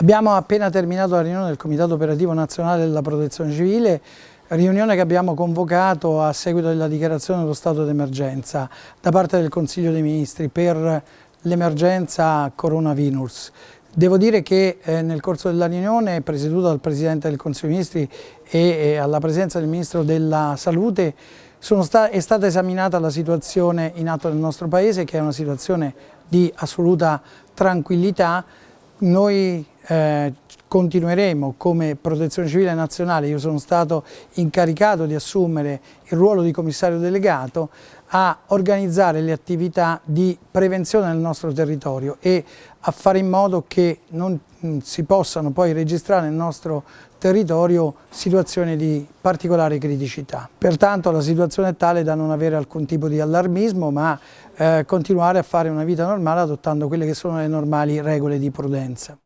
Abbiamo appena terminato la riunione del Comitato Operativo Nazionale della Protezione Civile, riunione che abbiamo convocato a seguito della dichiarazione dello stato d'emergenza da parte del Consiglio dei Ministri per l'emergenza coronavirus. Devo dire che eh, nel corso della riunione, presieduta dal Presidente del Consiglio dei Ministri e eh, alla presenza del Ministro della Salute, sta è stata esaminata la situazione in atto nel nostro Paese, che è una situazione di assoluta tranquillità. Noi eh, continueremo come protezione civile nazionale, io sono stato incaricato di assumere il ruolo di commissario delegato a organizzare le attività di prevenzione nel nostro territorio e a fare in modo che non mm, si possano poi registrare nel nostro territorio situazioni di particolare criticità. Pertanto la situazione è tale da non avere alcun tipo di allarmismo ma eh, continuare a fare una vita normale adottando quelle che sono le normali regole di prudenza.